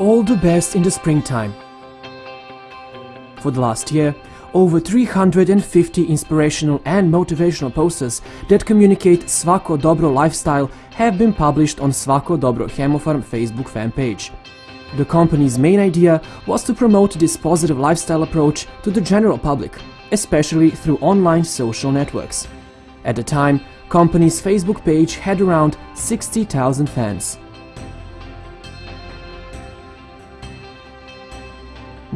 All the best in the springtime. For the last year, over 350 inspirational and motivational posters that communicate Svako Dobro lifestyle have been published on Svako Dobro Hemofarm Facebook fan page. The company's main idea was to promote this positive lifestyle approach to the general public, especially through online social networks. At the time, company's Facebook page had around 60,000 fans.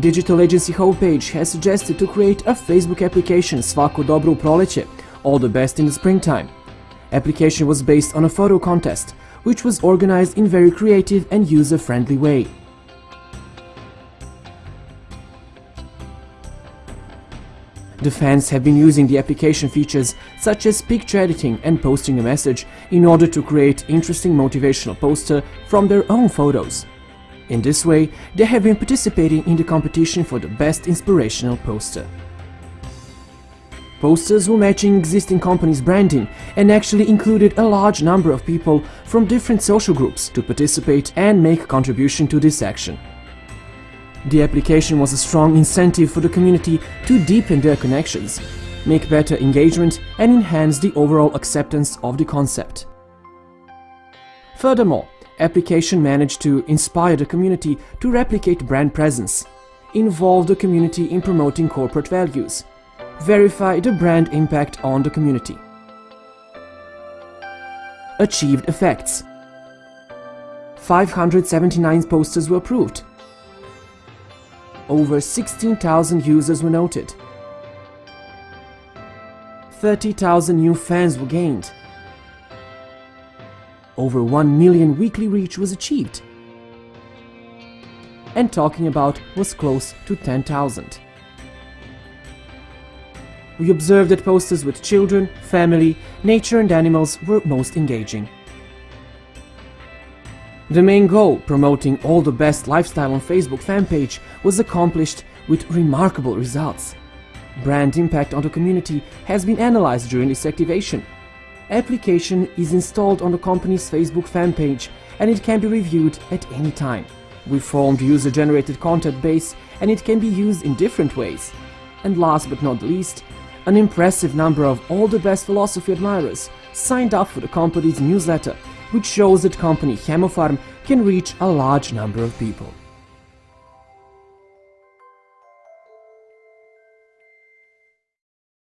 Digital agency Homepage has suggested to create a Facebook application Svako Dobro u proleće, all the best in the springtime. Application was based on a photo contest, which was organized in very creative and user-friendly way. The fans have been using the application features such as picture editing and posting a message in order to create interesting motivational poster from their own photos. In this way, they have been participating in the competition for the best inspirational poster. Posters were matching existing companies' branding and actually included a large number of people from different social groups to participate and make contribution to this action. The application was a strong incentive for the community to deepen their connections, make better engagement and enhance the overall acceptance of the concept. Furthermore, application managed to inspire the community to replicate brand presence, involve the community in promoting corporate values, verify the brand impact on the community. Achieved effects 579 posters were approved, over 16,000 users were noted. 30,000 new fans were gained. Over 1 million weekly reach was achieved. And talking about was close to 10,000. We observed that posters with children, family, nature and animals were most engaging. The main goal, promoting all the best lifestyle on Facebook fan page, was accomplished with remarkable results. Brand impact on the community has been analyzed during this activation. Application is installed on the company's Facebook fan page and it can be reviewed at any time. We formed user-generated content base and it can be used in different ways. And last but not least, an impressive number of all the best philosophy admirers signed up for the company's newsletter which shows that company Hemofarm can reach a large number of people.